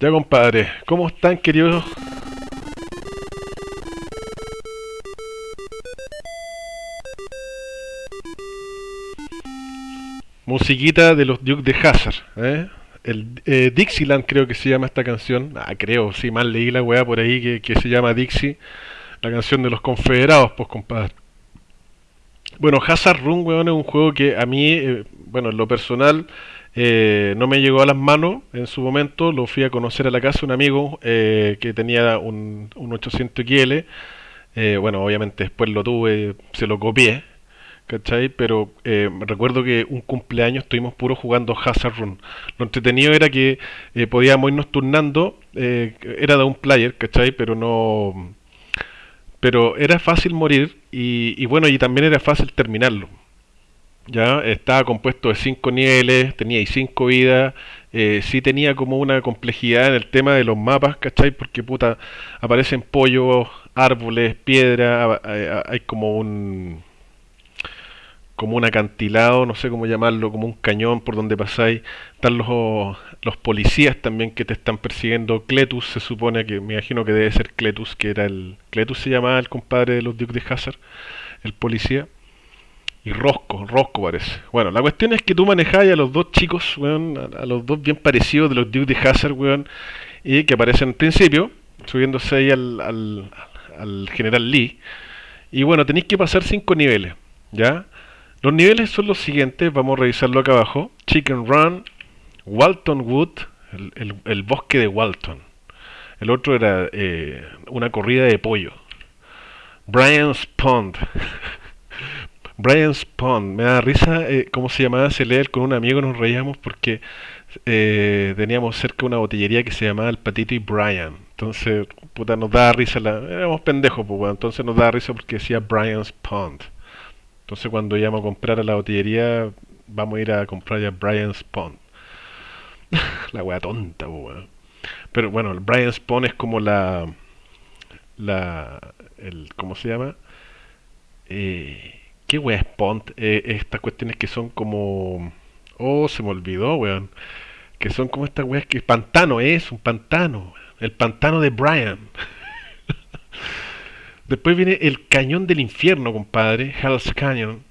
Ya compadre, ¿cómo están queridos? Musiquita de los Duke de Hazard, ¿eh? El eh, Dixieland creo que se llama esta canción. Ah, creo, sí, mal leí la weá por ahí que, que se llama Dixie. La canción de los confederados, pues compadre. Bueno, Hazard Run, weón, es un juego que a mí, eh, bueno, en lo personal, eh, no me llegó a las manos en su momento. Lo fui a conocer a la casa un amigo eh, que tenía un, un 800 XL. Eh, bueno, obviamente después lo tuve, se lo copié, ¿cachai? Pero recuerdo que un cumpleaños estuvimos puro jugando Hazard Run. Lo entretenido era que podíamos irnos turnando, era de un player, ¿cachai? Pero no pero era fácil morir y, y bueno, y también era fácil terminarlo. Ya estaba compuesto de cinco niveles, tenía 5 vidas, eh, sí tenía como una complejidad en el tema de los mapas, ¿cachai? Porque puta, aparecen pollos, árboles, piedra, hay, hay como un como un acantilado, no sé cómo llamarlo, como un cañón por donde pasáis. Están los, los policías también que te están persiguiendo. Cletus se supone que, me imagino que debe ser Cletus, que era el... Cletus se llamaba el compadre de los Duke de Hazard, el policía. Y Rosco, Rosco parece. Bueno, la cuestión es que tú manejabas a los dos chicos, weón, a, los dos bien parecidos de los de Hazard, weón, y que aparecen al principio, subiéndose ahí al, al, al General Lee. Y bueno, tenéis que pasar cinco niveles, ¿ya? Los niveles son los siguientes, vamos a revisarlo acá abajo. Chicken Run, Walton Wood, el, el- el bosque de Walton. El otro era eh, una corrida de pollo. Brian's Pond. Brian's Pond. Me da risa eh, cómo se llamaba Se leer con un amigo, nos reíamos porque eh, teníamos cerca una botillería que se llamaba El Patito y Brian. Entonces, puta, nos daba risa. La, éramos pendejos, pues, weón. Entonces nos daba risa porque decía Brian's Pond. Entonces cuando íbamos a comprar a la botillería, vamos a ir a comprar ya Brian's Pond. la wea tonta, weón. Pero bueno, el Brian's Pond es como la... la el, ¿Cómo se llama? Eh, ¿Qué wea es Pond? Eh, estas cuestiones que son como... Oh, se me olvidó, weón. Que son como estas weas que... Pantano es, un pantano. El pantano de Brian. Después viene el cañón del infierno, compadre, Hell's Canyon.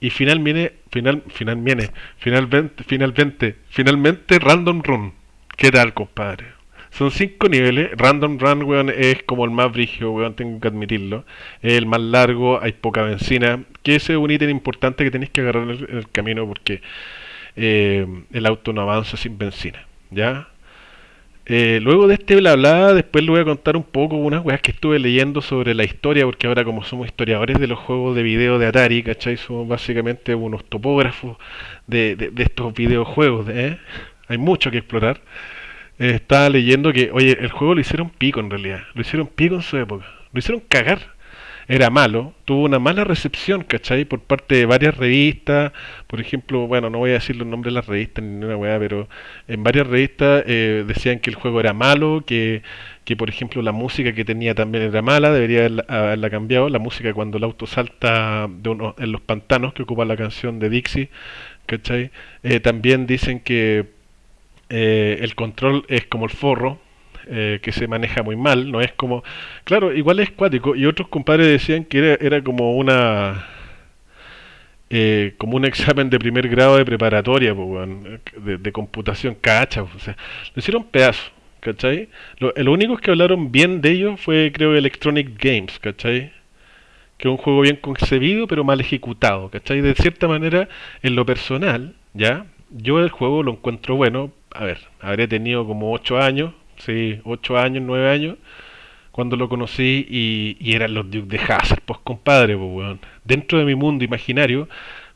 Y final viene, final, final viene, finalmente, finalmente, finalmente Random Run. ¿Qué tal, compadre? Son cinco niveles. Random Run, weón, es como el más brígido, weón, tengo que admitirlo. Es el más largo, hay poca benzina. Que ese es un ítem importante que tenéis que agarrar en el, camino porque eh, el auto no avanza sin benzina. ¿Ya? Eh, luego de este bla, después le voy a contar un poco unas weas que estuve leyendo sobre la historia, porque ahora como somos historiadores de los juegos de video de Atari, ¿cachai? Somos básicamente unos topógrafos de, de- de estos videojuegos, ¿eh? Hay mucho que explorar. Eh, estaba leyendo que, oye, el juego lo hicieron pico en realidad, lo hicieron pico en su época, lo hicieron cagar. Era malo, tuvo una mala recepción, ¿cachai? Por parte de varias revistas, por ejemplo, bueno, no voy a decir los nombres de las revistas ni una weá, pero en varias revistas eh, decían que el juego era malo, que, que por ejemplo la música que tenía también era mala, debería haberla, haberla cambiado, la música cuando el auto salta de uno, en los pantanos, que ocupa la canción de Dixie, ¿cachai? Eh, también dicen que eh, el control es como el forro, eh, que se maneja muy mal, no es como... Claro, igual es cuático, y otros compadres decían que era, era como una... eh, como un examen de primer grado de preparatoria, de computación, cacha, o sea, lo hicieron pedazo, ¿cachai? Lo, lo único que hablaron bien de ellos fue, creo, Electronic Games, ¿cachai? Que es un juego bien concebido, pero mal ejecutado, ¿cachai? De cierta manera, en lo personal, ¿ya? Yo el juego lo encuentro bueno, a ver, habré tenido como 8 años, sí, 8 años, 9 años, cuando lo conocí y, eran los Duke de Hazard, pues compadre, pues weón. Dentro de mi mundo imaginario,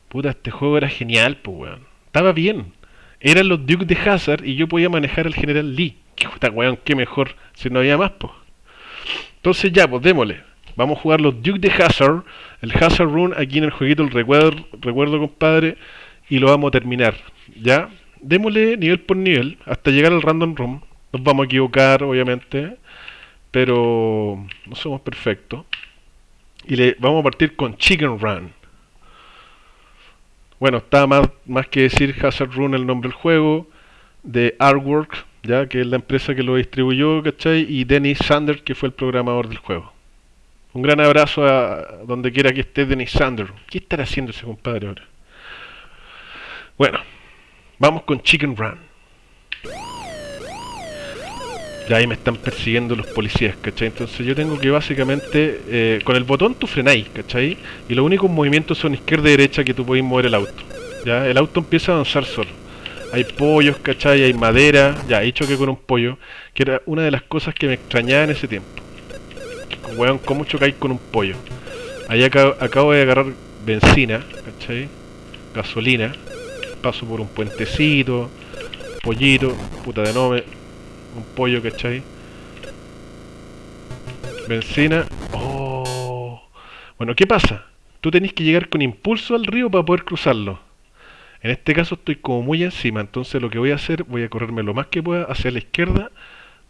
puta, este juego era genial, pues weón. Estaba bien. Eran los Duke de Hazard y yo podía manejar al General Lee. Qué puta weón, qué mejor si no había más, pues. Entonces ya, pues démosle. Vamos a jugar los Duke de Hazard, el Hazard Run aquí en el jueguito, el recuerdo, recuerdo compadre, y lo vamos a terminar. ¿Ya? Démosle nivel por nivel hasta llegar al Random Room. Nos vamos a equivocar, obviamente, pero no somos perfectos. Y le vamos a partir con Chicken Run. Bueno, está más, más que decir Hazard Run el nombre del juego, de Artwork, ya que es la empresa que lo distribuyó, ¿cachai? Y Dennis Sander, que fue el programador del juego. Un gran abrazo a donde quiera que esté Dennis Sander. ¿Qué estará haciendo ese compadre ahora? Bueno, vamos con Chicken Run. Ya ahí me están persiguiendo los policías, ¿cachai? Entonces yo tengo que básicamente, eh, con el botón tú frenáis, ¿cachai? Y los únicos movimientos son izquierda y derecha que tú podéis mover el auto. Ya, el auto empieza a avanzar solo. Hay pollos, ¿cachai? Hay madera, ya, he choque con un pollo, que era una de las cosas que me extrañaba en ese tiempo. Weón, ¿cómo chocáis con un pollo? Ahí acabo, acabo de agarrar benzina, ¿cachai? Gasolina, paso por un puentecito, pollito, puta de nome, un pollo, ¿cachai? Benzina. Oh. Bueno, ¿qué pasa? Tú tenés que llegar con impulso al río para poder cruzarlo. En este caso estoy como muy encima, entonces lo que voy a hacer, voy a correrme lo más que pueda hacia la izquierda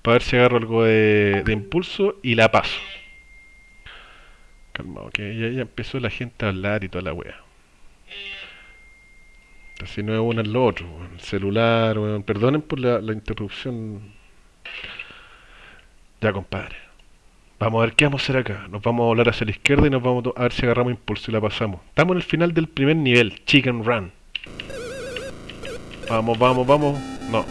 para ver si agarro algo de, impulso y la paso. Calmado, que ya, empezó la gente a hablar y toda la wea. Así no es uno en lo otro, el celular, perdonen por la interrupción ya, compadre. Vamos a ver qué vamos a hacer acá. Nos vamos a volar hacia la izquierda y nos vamos a ver si agarramos impulso y la pasamos. Estamos en el final del primer nivel, Chicken Run. Vamos, vamos, vamos. No.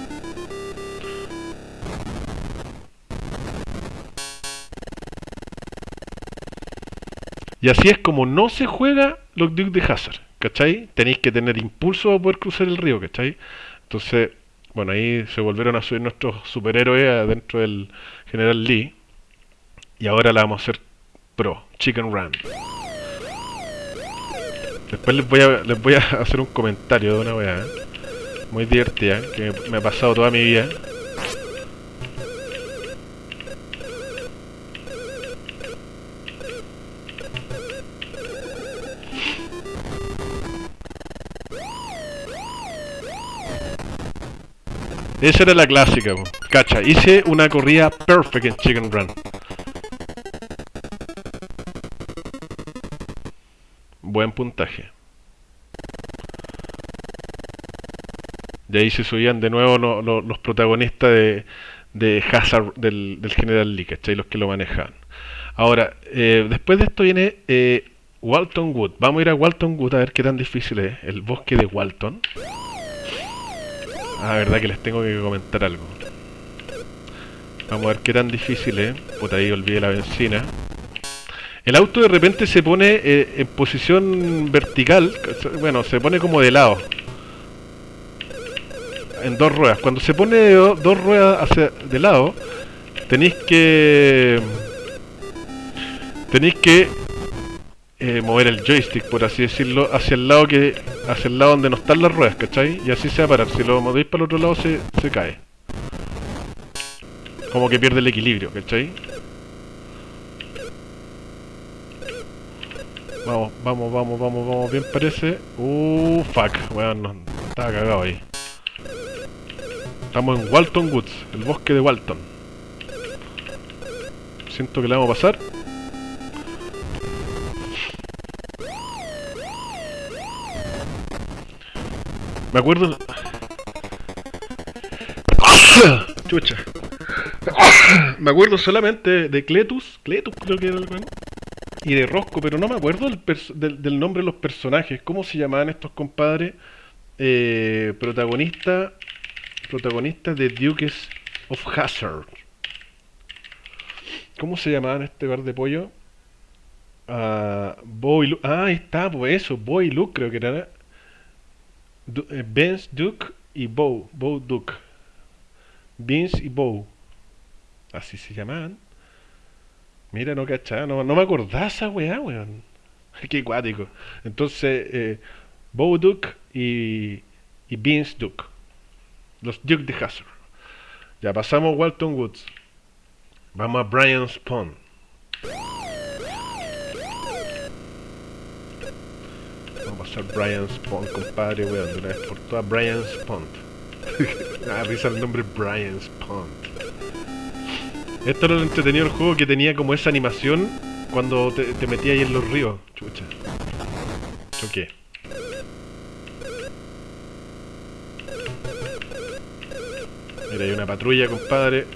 Y así es como no se juega los Duke de Hazard, ¿cachai? Tenéis que tener impulso para poder cruzar el río, ¿cachai? Entonces, bueno, ahí se volvieron a subir nuestros superhéroes adentro del General Lee. Y ahora la vamos a hacer pro, Chicken Run. Después les voy a, les voy a hacer un comentario de una weá ¿eh? muy divertida que me ha pasado toda mi vida. Esa era la clásica, cacha. Hice una corrida perfect en Chicken Run. Buen puntaje. De ahí se subían de nuevo los protagonistas de, Hazard del, General Lee, ¿cachai? Los que lo manejaban. Ahora, eh, después de esto viene eh, Walton Wood. Vamos a ir a Walton Wood a ver qué tan difícil es. El bosque de Walton. Ah, verdad que les tengo que comentar algo. Vamos a ver qué tan difícil es. Puta, ahí olvidé la benzina. El auto de repente se pone eh, en posición vertical. Bueno, se pone como de lado. En dos ruedas. Cuando se pone de dos ruedas hacia de lado, tenéis que... Tenéis que eh, mover el joystick, por así decirlo, hacia el lado que hacia el lado donde no están las ruedas, ¿cachai? Y así se va a parar. Si lo movéis para el otro lado, se, se cae. Como que pierde el equilibrio, ¿cachai? Vamos, vamos, vamos, vamos, vamos, bien parece. Uh, fuck, weón, no, estaba cagado ahí. Estamos en Walton Woods, el bosque de Walton. Siento que le vamos a pasar. Me acuerdo... Chucha. me acuerdo solamente de Cletus, Cletus creo que era el y de Rosco, pero no me acuerdo del, nombre de los personajes. ¿Cómo se llamaban estos compadres? Eh, protagonistas protagonista de Dukes of Hazard. ¿Cómo se llamaban este bar de pollo? Uh, Boy Ah, ahí está, pues eso, Boy Luke creo que era. Eh, Vince Duke y Bow, Bow Duke. Vince y Bow. Así se llamaban. Mira, no cachaba, no, me acordaba esa weá, weón. Qué cuático. Entonces, eh, Bow Duke y, y Vince Duke. Los Duke de Hazard. Ya pasamos Walton Woods. Vamos a Brian's Pond. Pasar Brian's Pond, compadre, weón, de una vez por todas Brian's Pond. ah, risa el nombre Brian's Pond. Esto era lo entretenido el juego que tenía como esa animación cuando te, te metías ahí en los ríos. Chucha. Choqué. Mira, hay una patrulla, compadre.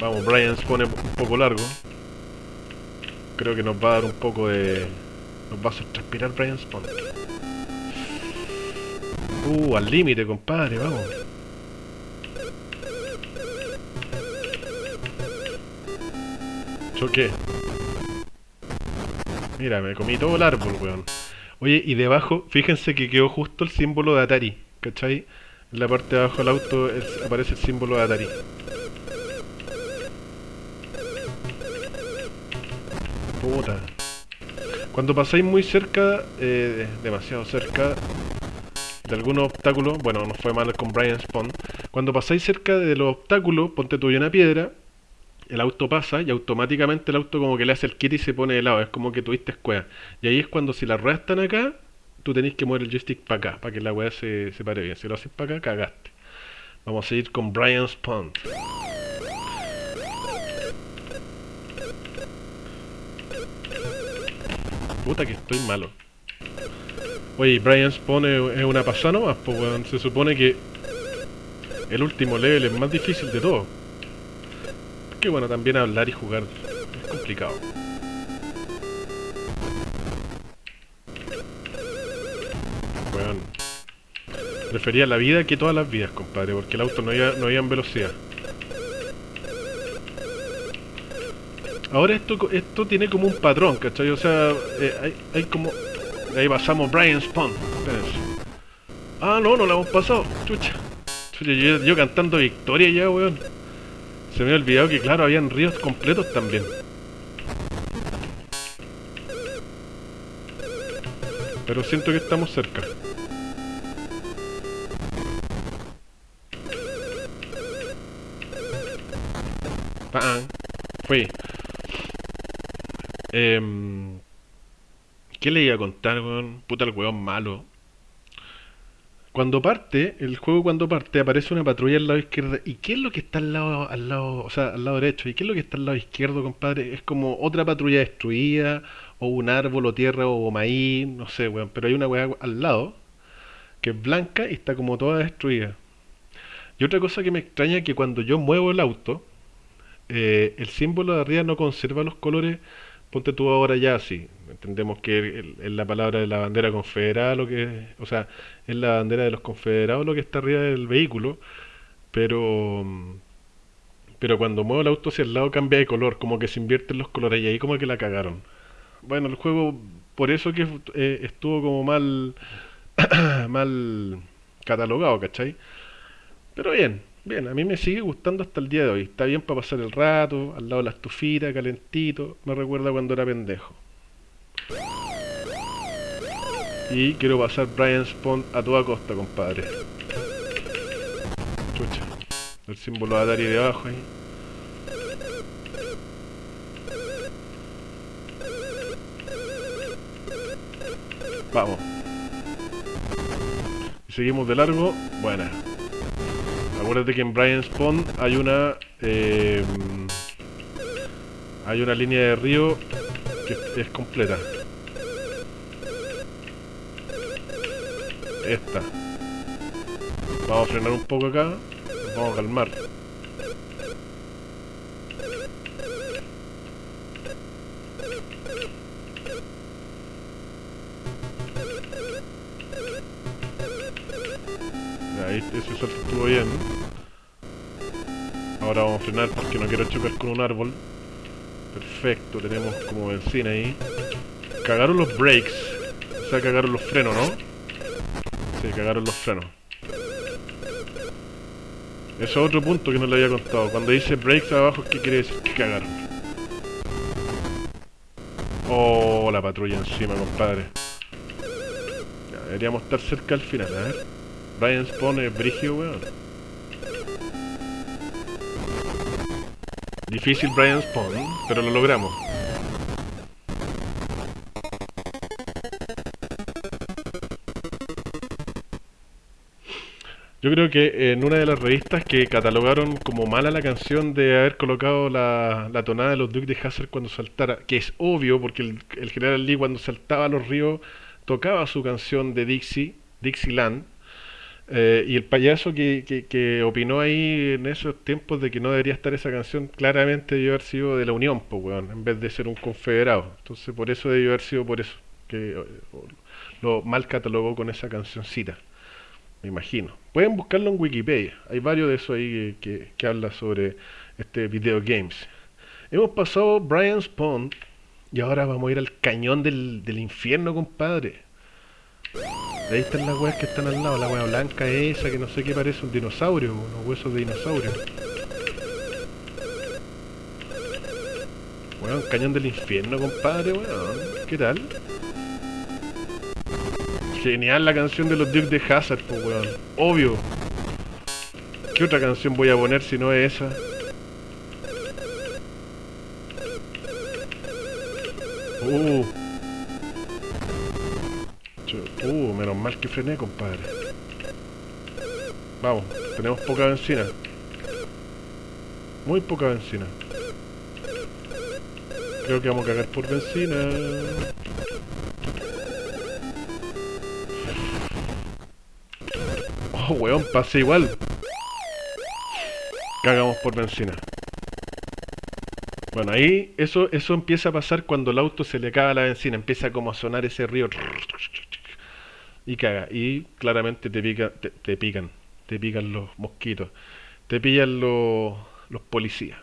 Vamos, Brian se pone un poco largo. Creo que nos va a dar un poco de... Nos va a hacer transpirar Brian Spawn. Uh, al límite, compadre, vamos. Choqué. Mira, me comí todo el árbol, weón. Oye, y debajo, fíjense que quedó justo el símbolo de Atari, ¿cachai? En la parte de abajo del auto aparece el símbolo de Atari. Puta. Cuando pasáis muy cerca, eh, demasiado cerca de algún obstáculo, bueno, no fue mal con Brian Spawn, cuando pasáis cerca de los obstáculos, ponte tú una piedra, el auto pasa y automáticamente el auto como que le hace el kit y se pone de lado, es como que tuviste escuela. Y ahí es cuando si las ruedas están acá, tú tenés que mover el joystick para acá, para que la weá se, se pare bien. Si lo haces para acá, cagaste. Vamos a seguir con Brian Spawn. Puta que estoy malo. Oye, Brian Spawn es, una pasada nomás, pues weón. Se supone que el último level es más difícil de todo. Que bueno, también hablar y jugar es complicado. Weón. Prefería la vida que todas las vidas, compadre, porque el auto no iba, no iba en velocidad. Ahora esto, esto tiene como un patrón, ¿cachai? O sea, eh, hay, hay, como... Ahí pasamos Brian Spawn. Ah, no, no lo hemos pasado. Chucha. Chucha yo, cantando victoria ya, weón. Se me ha olvidado que, claro, habían ríos completos también. Pero siento que estamos cerca. Fui. Eh, ¿Qué le iba a contar, weón? Puta el weón malo. Cuando parte, el juego cuando parte, aparece una patrulla al lado izquierdo. ¿Y qué es lo que está al lado, al lado, o sea, al lado derecho? ¿Y qué es lo que está al lado izquierdo, compadre? Es como otra patrulla destruida, o un árbol, o tierra, o maíz, no sé, weón. Pero hay una weá al lado, que es blanca y está como toda destruida. Y otra cosa que me extraña es que cuando yo muevo el auto, eh, el símbolo de arriba no conserva los colores ponte tú ahora ya así. Entendemos que es la palabra de la bandera confederada, lo que, o sea, es la bandera de los confederados lo que está arriba del vehículo, pero pero cuando muevo el auto hacia el lado cambia de color, como que se invierten los colores y ahí como que la cagaron. Bueno, el juego por eso que eh, estuvo como mal mal catalogado, ¿cachai? Pero bien, Bien, a mí me sigue gustando hasta el día de hoy. Está bien para pasar el rato, al lado de la estufita, calentito. Me recuerda cuando era pendejo. Y quiero pasar Brian Spawn a toda costa, compadre. Chucha. El símbolo de Atari de abajo ahí. Vamos. Seguimos de largo. Buena. Acuérdate que en Brian Spawn hay una eh, hay una línea de río que es completa. Esta. Vamos a frenar un poco acá. vamos a calmar. Ahí ese salto estuvo bien. Ahora vamos a frenar porque no quiero chocar con un árbol. Perfecto, tenemos como benzina ahí. Cagaron los brakes. O sea, cagaron los frenos, ¿no? Sí, cagaron los frenos. Eso es otro punto que no le había contado. Cuando dice brakes abajo, ¿qué quiere decir? Que cagaron. Oh, la patrulla encima, compadre. Ya, deberíamos estar cerca al final, a ver. Brian Spawn es brigio, weón. Difícil Brian Spawn, pero lo logramos. Yo creo que en una de las revistas que catalogaron como mala la canción de haber colocado la, la tonada de los Duke de Hazard cuando saltara, que es obvio porque el, general Lee cuando saltaba a los ríos tocaba su canción de Dixie, Dixieland, Eh, y el payaso que, que, que opinó ahí en esos tiempos de que no debería estar esa canción, claramente debió haber sido de la Unión, pues, weón, en vez de ser un confederado. Entonces, por eso debió haber sido por eso, que lo mal catalogó con esa cancioncita, me imagino. Pueden buscarlo en Wikipedia, hay varios de esos ahí que, que, habla sobre este video games. Hemos pasado Brian's Pond y ahora vamos a ir al cañón del, del infierno, compadre. Ahí están las weas que están al lado, la wea blanca esa que no sé qué parece un dinosaurio, unos huesos de dinosaurio. Weón, cañón del infierno, compadre, weón. ¿Qué tal? Genial la canción de los Duke de Hazard, pues weón. Obvio. ¿Qué otra canción voy a poner si no es esa? Uh. Uh, menos mal que frené, compadre. Vamos, tenemos poca benzina. Muy poca benzina. Creo que vamos a cagar por benzina. Weón, pase igual. Cagamos por benzina. Bueno, ahí eso, eso empieza a pasar cuando el auto se le acaba la benzina, empieza como a sonar ese río y caga. Y claramente te, pica, te, pican, te pican los mosquitos, te pillan los, los policías.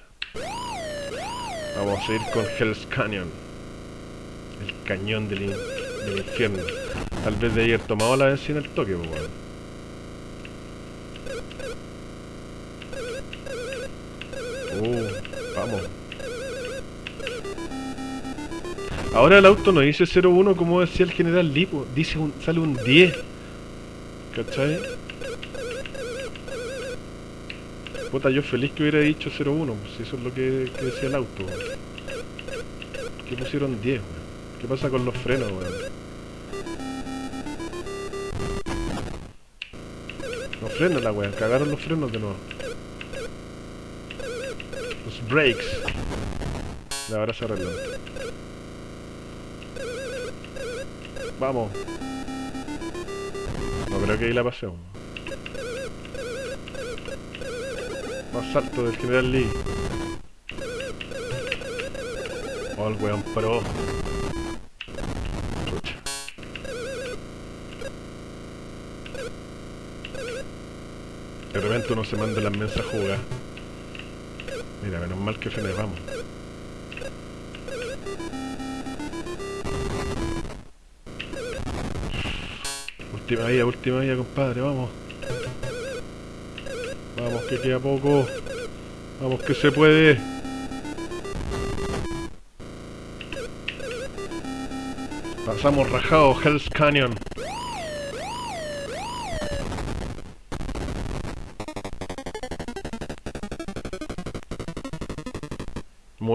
Vamos a ir con Hell's Canyon, el cañón del, del infierno. Tal vez de ayer tomado la benzina el toque, pues. Uh, vamos. Ahora el auto no dice 01 como decía el general Lipo, dice un, sale un 10. ¿Cachai? Puta, yo feliz que hubiera dicho 01, pues eso es lo que, que decía el auto. ¿Qué pusieron 10, weón? ¿Qué pasa con los frenos, weón? Los frenos, la weón, cagaron los frenos de nuevo. Los brakes. Ahora se arreglan. Vamos. No creo que ahí la pasemos. Más alto del General Lee. Oh, el weón pro. De repente uno se manda las mensas jugadas. Mira, menos mal que frené, vamos. Última vía, última vía, compadre, vamos. Vamos, que queda poco. Vamos, que se puede. Pasamos rajado, Hell's Canyon.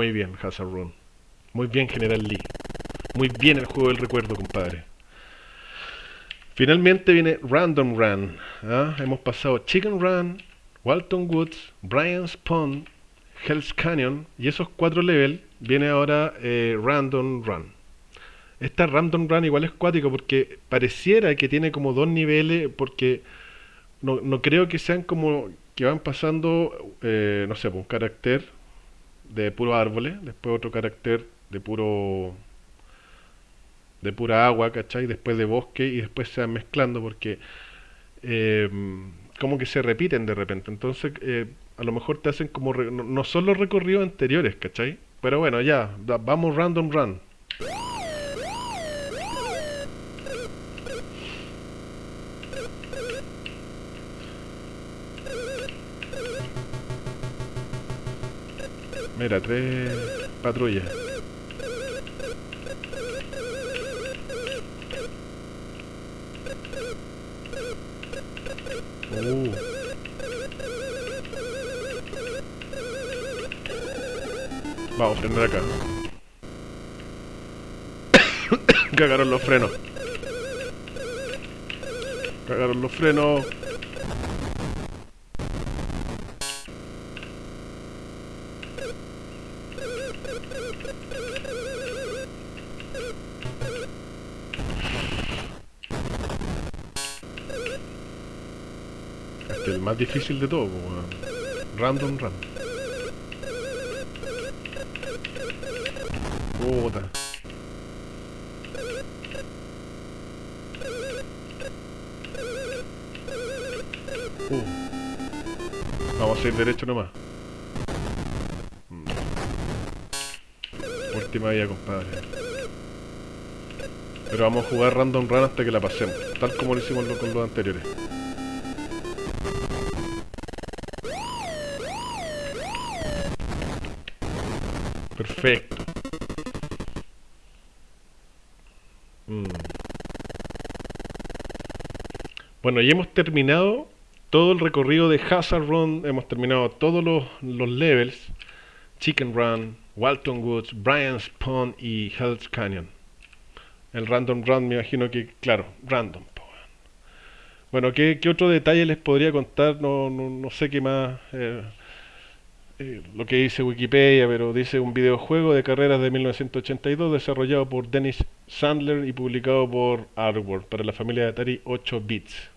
Muy bien, Hazard Run. Muy bien, General Lee. Muy bien el juego del recuerdo, compadre. Finalmente viene Random Run. ¿ah? Hemos pasado Chicken Run, Walton Woods, Brian's Pond, Hell's Canyon y esos cuatro levels viene ahora eh, Random Run. Esta Random Run igual es cuático porque pareciera que tiene como dos niveles porque no, creo que sean como que van pasando, eh, no sé, un carácter de puro árboles, después otro carácter de puro de pura agua, ¿cachai? Después de bosque y después se van mezclando porque eh, como que se repiten de repente. Entonces, eh, a lo mejor te hacen como... No, no, son los recorridos anteriores, ¿cachai? Pero bueno, ya, vamos random run. Mira, tres patrullas. Uh. Vamos, frenar acá. Cagaron los frenos. Cagaron los frenos. Difícil de todo, weón. Random Run. Puta. Uh. Vamos a ir derecho nomás. Mm. Última vida, compadre. Pero vamos a jugar Random Run hasta que la pasemos, tal como lo hicimos con los anteriores. Perfecto. Mm. Bueno, y hemos terminado todo el recorrido de Hazard Run, hemos terminado todos los, levels, Chicken Run, Walton Woods, Brian's Pond y Hell's Canyon. El Random Run me imagino que, claro, random. Bueno, ¿qué, otro detalle les podría contar? No, no, no sé qué más. eh, lo que dice Wikipedia, pero dice un videojuego de carreras de 1982 desarrollado por Dennis Sandler y publicado por Artwork para la familia de Atari 8 bits.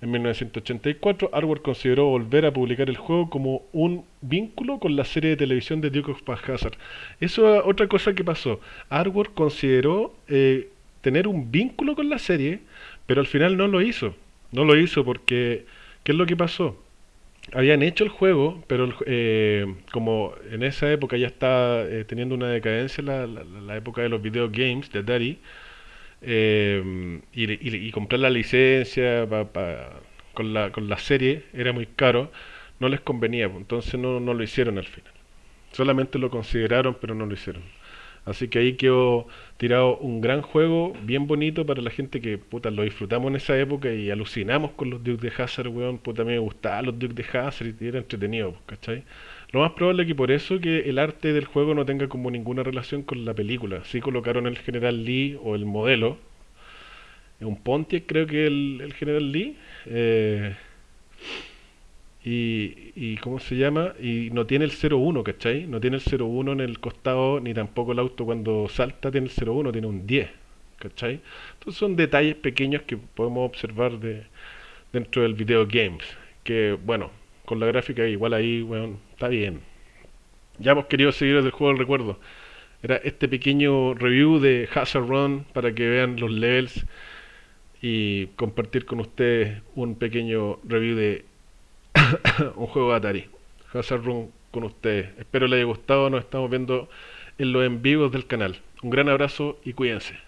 En 1984, Artwork consideró volver a publicar el juego como un vínculo con la serie de televisión de Duke of Hazzard. Eso es otra cosa que pasó. Artwork consideró eh, tener un vínculo con la serie, pero al final no lo hizo. No lo hizo porque, ¿qué es lo que pasó? Habían hecho el juego, pero eh, como en esa época ya estaba eh, teniendo una decadencia la, la- la época de los video games de Atari, eh, y, y- y comprar la licencia pa- pa- con la, con la serie era muy caro, no les convenía, entonces no, no lo hicieron al final. Solamente lo consideraron, pero no lo hicieron. Así que ahí quedó tirado un gran juego, bien bonito para la gente que puta lo disfrutamos en esa época y alucinamos con los Duke de Hazard, weón. Puta, a mí me gustaban los Duke de Hazard y era entretenido, pues, ¿cachai? Lo más probable es que por eso que el arte del juego no tenga como ninguna relación con la película. Sí colocaron el General Lee o el modelo, un Pontiac creo que el, General Lee, eh, y, y ¿cómo se llama? Y no tiene el 01, ¿cachai? No tiene el 01 en el costado, ni tampoco el auto cuando salta tiene el 01, tiene un 10, ¿cachai? Entonces son detalles pequeños que podemos observar de, dentro del video games, que bueno, con la gráfica igual ahí, bueno, está bien. Ya hemos querido seguir desde el juego del recuerdo. Era este pequeño review de Hazard Run para que vean los levels y compartir con ustedes un pequeño review de un juego de Atari. Hazard Run con ustedes. Espero les haya gustado. Nos estamos viendo en los en vivos del canal. Un gran abrazo y cuídense.